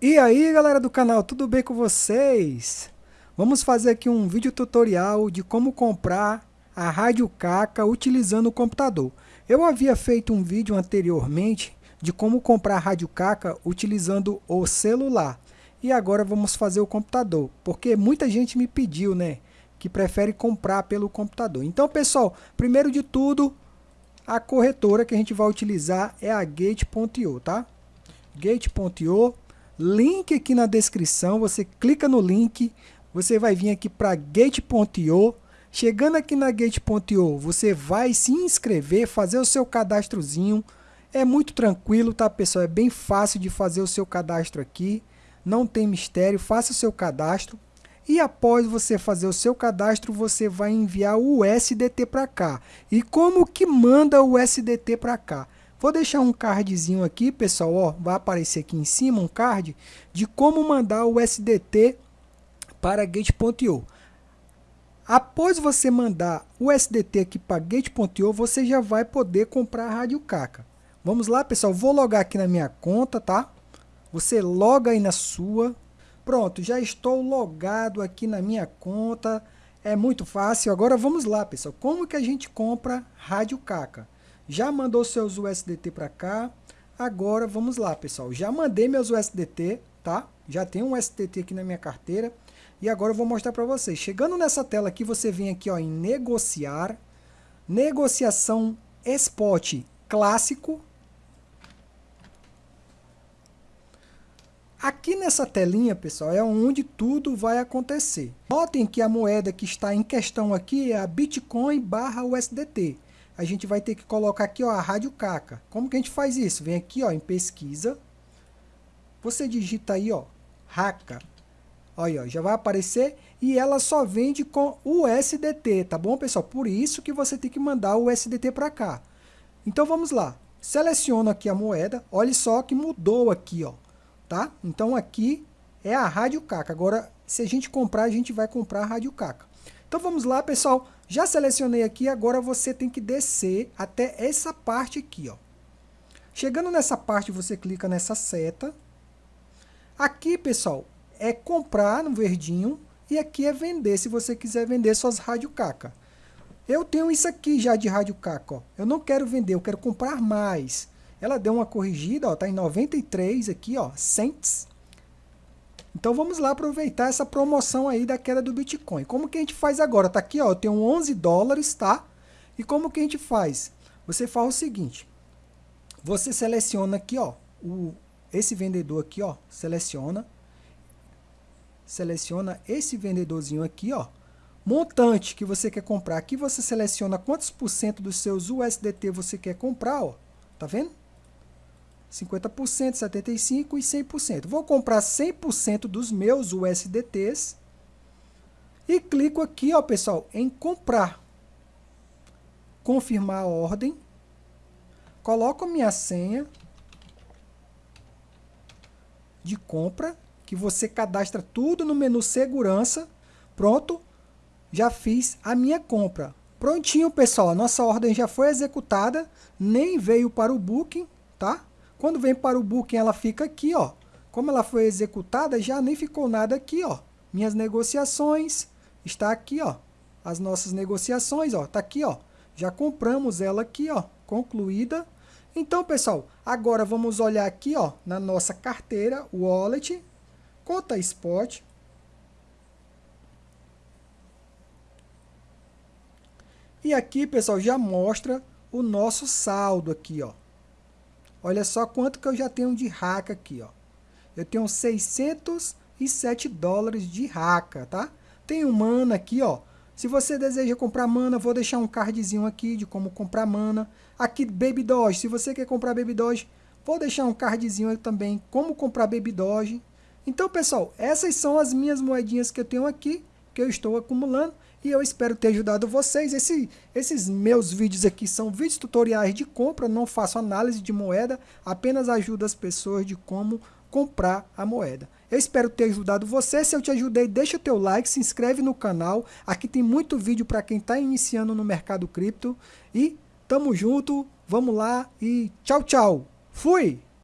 E aí galera do canal, tudo bem com vocês? Vamos fazer aqui um vídeo tutorial de como comprar a Rádio Caca utilizando o computador. Eu havia feito um vídeo anteriormente de como comprar a Rádio Caca utilizando o celular. E agora vamos fazer o computador, porque muita gente me pediu, né, que prefere comprar pelo computador. Então pessoal, primeiro de tudo, a corretora que a gente vai utilizar é a Gate.io, tá? Gate.io link aqui na descrição, você clica no link, você vai vir aqui para gate.io, chegando aqui na gate.io, você vai se inscrever, fazer o seu cadastrozinho, é muito tranquilo, tá pessoal, é bem fácil de fazer o seu cadastro aqui, não tem mistério, faça o seu cadastro, e após você fazer o seu cadastro, você vai enviar o USDT para cá. E como que manda o USDT para cá? Vou deixar um cardzinho aqui, pessoal, ó, vai aparecer aqui em cima um card de como mandar o SDT para Gate.io. Após você mandar o SDT aqui para Gate.io, você já vai poder comprar a Rádio Caca. Vamos lá, pessoal, vou logar aqui na minha conta, tá? Você loga aí na sua. Pronto, já estou logado aqui na minha conta. É muito fácil. Agora vamos lá, pessoal. Como que a gente compra Rádio Caca? Já mandou seus USDT para cá. Agora vamos lá, pessoal. Já mandei meus USDT, tá? Já tem um USDT aqui na minha carteira. E agora eu vou mostrar para vocês. Chegando nessa tela aqui, você vem aqui ó, em negociar. Negociação Spot clássico. Aqui nessa telinha, pessoal, é onde tudo vai acontecer. Notem que a moeda que está em questão aqui é a Bitcoin barra USDT a gente vai ter que colocar aqui ó, a Rádio Caca. Como que a gente faz isso? Vem aqui ó, em pesquisa, você digita aí ó, Raca. Olha, ó, já vai aparecer e ela só vende com o USDT, tá bom, pessoal? Por isso que você tem que mandar o USDT para cá. Então vamos lá. Seleciono aqui a moeda. Olha só que mudou aqui, ó, tá? Então aqui é a Rádio Caca. Agora, se a gente comprar, a gente vai comprar a Rádio Caca. Então vamos lá, pessoal. Já selecionei aqui, agora você tem que descer até essa parte aqui, ó. Chegando nessa parte, você clica nessa seta. Aqui, pessoal, é comprar no verdinho e aqui é vender, se você quiser vender suas rádio caca. Eu tenho isso aqui já de rádio caca, ó. Eu não quero vender, eu quero comprar mais. Ela deu uma corrigida, ó, tá em 93 aqui, ó, cents. Então vamos lá aproveitar essa promoção aí da queda do Bitcoin. Como que a gente faz agora? Tá aqui, ó, eu tenho 11 dólares, tá? E como que a gente faz? Você faz o seguinte, você seleciona aqui, ó, o, esse vendedor aqui, ó, seleciona, seleciona esse vendedorzinho aqui, ó, montante que você quer comprar. Aqui você seleciona quantos por cento dos seus USDT você quer comprar, ó, tá vendo? 50%, 75% e 100%. Vou comprar 100% dos meus USDTs e clico aqui, ó, pessoal, em comprar. Confirmar a ordem. Coloco minha senha de compra, que você cadastra tudo no menu segurança. Pronto, já fiz a minha compra. Prontinho, pessoal, a nossa ordem já foi executada, nem veio para o Booking, tá? Quando vem para o booking, ela fica aqui, ó. Como ela foi executada, já nem ficou nada aqui, ó. Minhas negociações, está aqui, ó. As nossas negociações, ó, tá aqui, ó. Já compramos ela aqui, ó, concluída. Então, pessoal, agora vamos olhar aqui, ó, na nossa carteira, wallet, conta spot. E aqui, pessoal, já mostra o nosso saldo aqui, ó. Olha só quanto que eu já tenho de raca aqui, ó. Eu tenho 607 dólares de raca, tá? Tem mana aqui, ó. Se você deseja comprar mana, vou deixar um cardzinho aqui de como comprar mana. Aqui, Baby Doge. Se você quer comprar Baby Doge, vou deixar um cardzinho também como comprar Baby Doge. Então, pessoal, essas são as minhas moedinhas que eu tenho aqui, que eu estou acumulando e eu espero ter ajudado vocês. Esse, esses meus vídeos aqui são vídeos tutoriais de compra, não faço análise de moeda, apenas ajudo as pessoas de como comprar a moeda. Eu espero ter ajudado você, se eu te ajudei, deixa teu like, se inscreve no canal, aqui tem muito vídeo para quem está iniciando no mercado cripto e tamo junto, vamos lá e tchau, tchau, fui!